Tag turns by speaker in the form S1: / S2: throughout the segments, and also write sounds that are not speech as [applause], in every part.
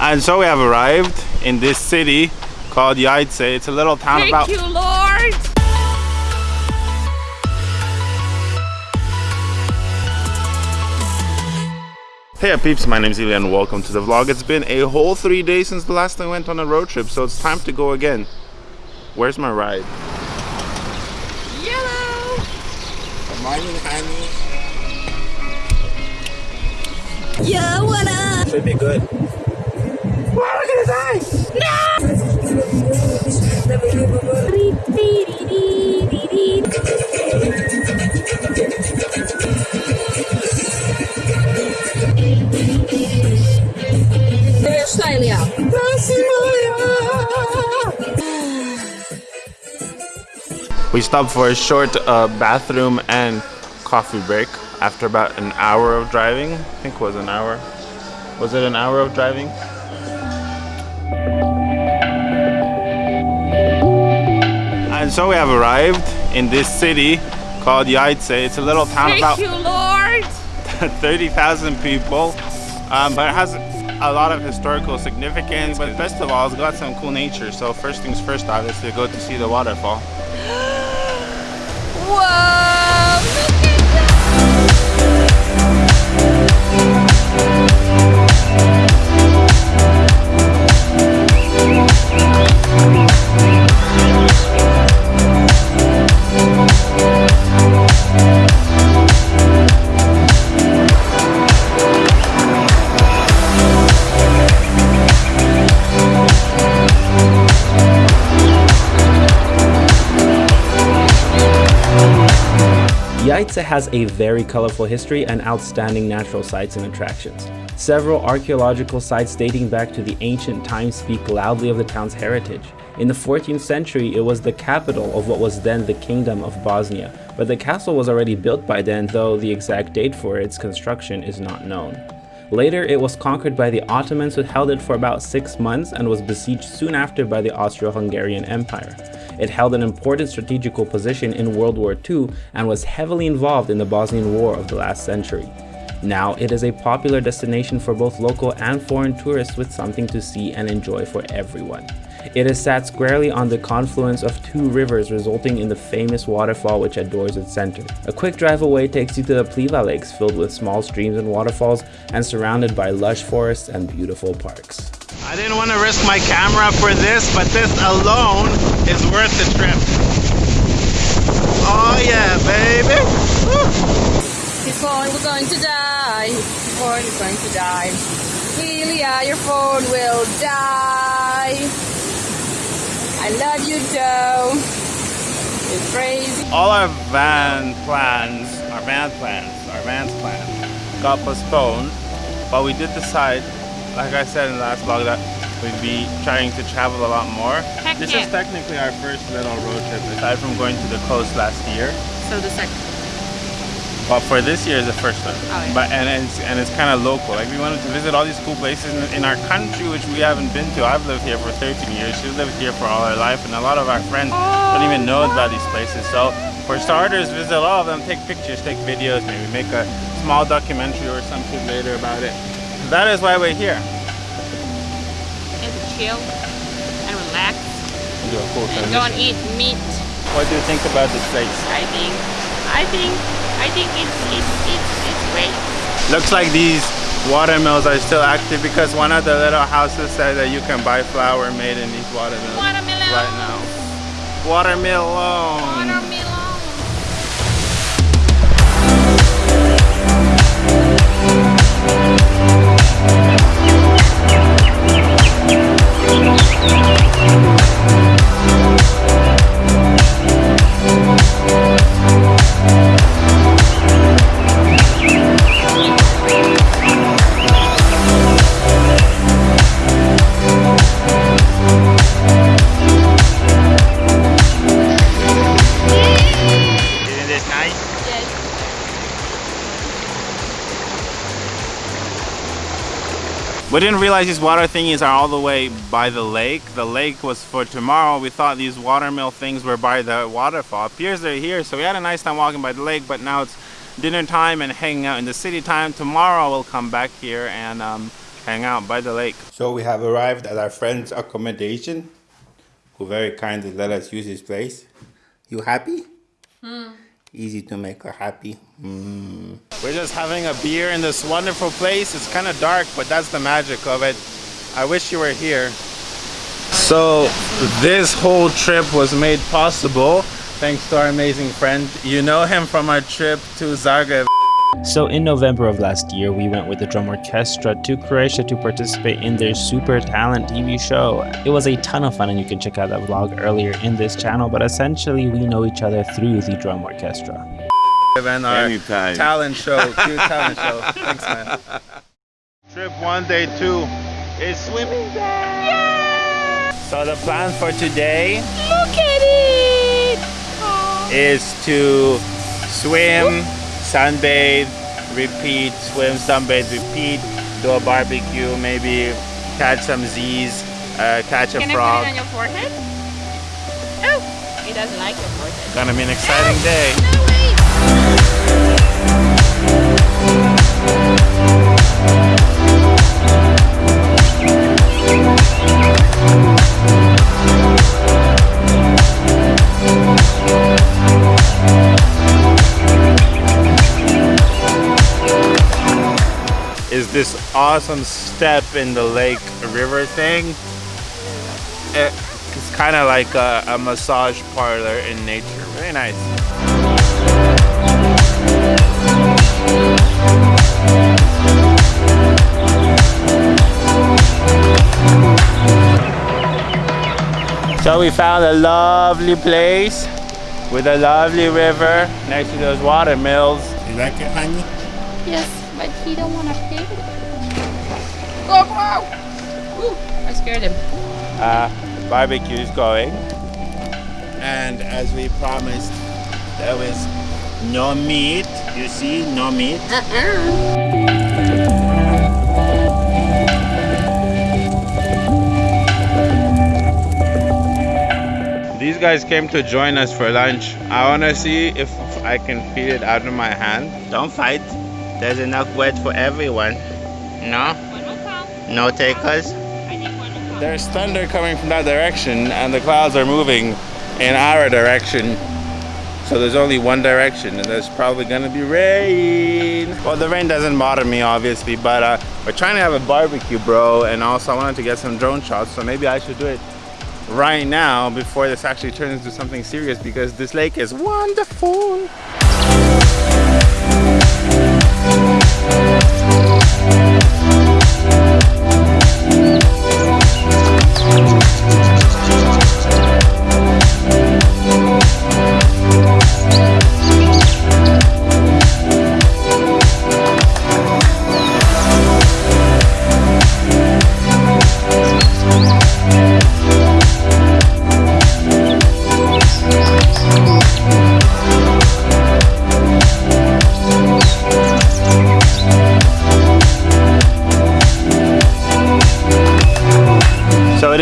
S1: And so we have arrived in this city called Jajce. It's a little town
S2: Thank
S1: about
S2: you, Lord.
S1: Hey uh, peeps, my name is Ilya and welcome to the vlog. It's been a whole three days since the last time I went on a road trip, so it's time to go again. Where's my ride?
S2: Yellow.
S1: Good morning, honey.
S2: Yeah, what up?
S1: Should be good.
S2: Australia.
S1: We stopped for a short uh, bathroom and coffee break after about an hour of driving. I think it was an hour. Was it an hour of driving? And so we have arrived in this city called Jajce. It's a little town
S2: Thank
S1: about
S2: you, Lord. [laughs]
S1: 30,000 people, um, but it has a lot of historical significance. But best of all, it's got some cool nature. So first things first, obviously, go to see the waterfall. [gasps]
S2: Whoa.
S3: Jajce has a very colorful history and outstanding natural sites and attractions. Several archaeological sites dating back to the ancient times speak loudly of the town's heritage. In the 14th century, it was the capital of what was then the Kingdom of Bosnia, but the castle was already built by then, though the exact date for its construction is not known. Later, it was conquered by the Ottomans who held it for about six months and was besieged soon after by the Austro-Hungarian Empire. It held an important strategical position in World War II and was heavily involved in the Bosnian War of the last century. Now, it is a popular destination for both local and foreign tourists with something to see and enjoy for everyone. It is sat squarely on the confluence of two rivers resulting in the famous waterfall which adorns its center. A quick drive away takes you to the Pliva Lakes filled with small streams and waterfalls and surrounded by lush forests and beautiful parks.
S1: I didn't want to risk my camera for this, but this alone is worth the trip. Oh yeah, baby! Woo.
S2: His phone was going to die. His phone is going to die. Ilya, your phone will die. I love you, Joe. You're crazy.
S1: All our van plans, our van plans, our van's plans got postponed, but we did decide, like I said in the last vlog, that we'd be trying to travel a lot more.
S2: Heck
S1: this
S2: yeah.
S1: is technically our first little road trip, aside from going to the coast last year.
S2: So the second.
S1: But for this year is the first one.
S2: Oh, yeah.
S1: But and it's and it's kind of local. Like we wanted to visit all these cool places in, in our country, which we haven't been to. I've lived here for 13 years. She's lived here for all her life, and a lot of our friends don't even know about these places. So for starters, visit all of them, take pictures, take videos, maybe make a small documentary or something later about it. That is why we're here.
S2: And chill and relax
S1: Do a cool
S2: and don't eat meat.
S1: What do you think about this place?
S2: I think. I think. I think it's it's it's it's great.
S1: Looks like these watermills are still active because one of the little houses said that you can buy flour made in these watermills
S2: Watermelon.
S1: right now. Watermelon.
S2: Watermelon.
S1: We didn't realize these water thingies are all the way by the lake. The lake was for tomorrow. We thought these watermill things were by the waterfall. Appears they're here, so we had a nice time walking by the lake, but now it's dinner time and hanging out in the city time. Tomorrow we'll come back here and um, hang out by the lake. So we have arrived at our friend's accommodation, who very kindly let us use his place. You happy? Hmm. Easy to make her happy. Mm. We're just having a beer in this wonderful place. It's kind of dark, but that's the magic of it. I wish you were here. So this whole trip was made possible thanks to our amazing friend. You know him from our trip to Zagreb.
S3: So in November of last year, we went with the drum orchestra to Croatia to participate in their Super Talent TV show. It was a ton of fun and you can check out that vlog earlier in this channel, but essentially we know each other through the drum orchestra.
S1: And our Anytime. talent show, [laughs] cute talent show. Thanks man. Trip one, day two is swimming day! Yeah! So the plan for today
S2: Look at it!
S1: is to swim, sunbathe, repeat, swim, sunbathe, repeat, do a barbecue, maybe catch some Z's, uh, catch a
S2: Can
S1: frog.
S2: Can I put it on your forehead? Oh, he doesn't like your forehead.
S1: Gonna be an exciting day. is awesome step in the lake river thing. It's kind of like a, a massage parlor in nature. Very nice. So we found a lovely place with a lovely river next to those water mills. You like it, honey?
S2: Yes but he don't want to pay. Go, go! Ooh, I scared him.
S1: Uh, barbecue is going. And as we promised, there was no meat. You see, no meat. Uh-uh. These guys came to join us for lunch. I want to see if I can feed it out of my hand. Don't fight. There's enough wet for everyone. No? No takers? There's thunder coming from that direction and the clouds are moving in our direction. So there's only one direction and there's probably gonna be rain. Well, the rain doesn't bother me obviously, but uh, we're trying to have a barbecue, bro. And also I wanted to get some drone shots, so maybe I should do it right now before this actually turns into something serious because this lake is wonderful.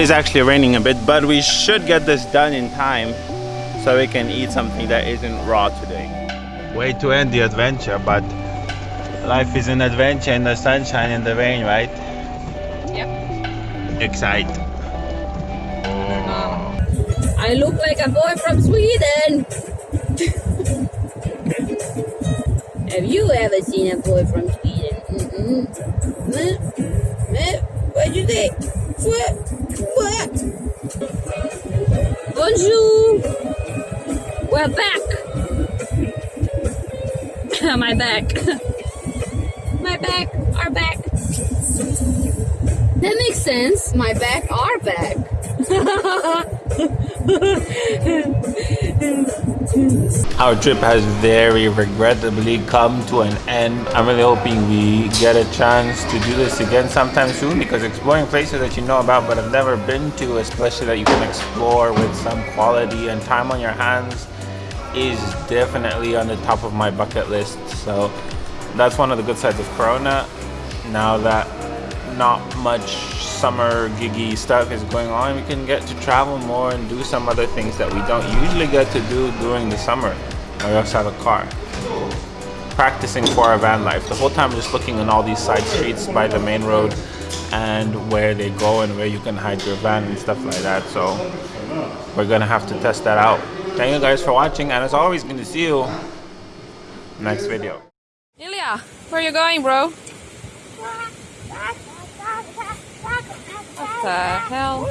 S1: Is actually raining a bit, but we should get this done in time so we can eat something that isn't raw today. Way to end the adventure, but life is an adventure in the sunshine and the rain, right?
S2: Yep.
S1: Excite.
S2: Oh. I look like a boy from Sweden. Have you ever seen a boy from Sweden? Mm -mm. What'd you think? What? What? Bonjour! We're back! [laughs] My back. [laughs] My back, our back. That makes sense. My back, our back. [laughs]
S1: Our trip has very regrettably come to an end. I'm really hoping we get a chance to do this again sometime soon because exploring places that you know about but have never been to, especially that you can explore with some quality and time on your hands is definitely on the top of my bucket list. So that's one of the good sides of Corona. Now that not much summer giggy stuff is going on, we can get to travel more and do some other things that we don't usually get to do during the summer. We also have a car. Practicing for our van life. The whole time just looking on all these side streets by the main road and where they go and where you can hide your van and stuff like that. So we're gonna have to test that out. Thank you guys for watching, and as always, to see you next video.
S2: Ilya, where you going, bro? What the hell?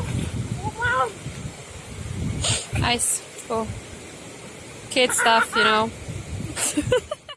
S2: Nice, cool. Kid stuff, you know. [laughs]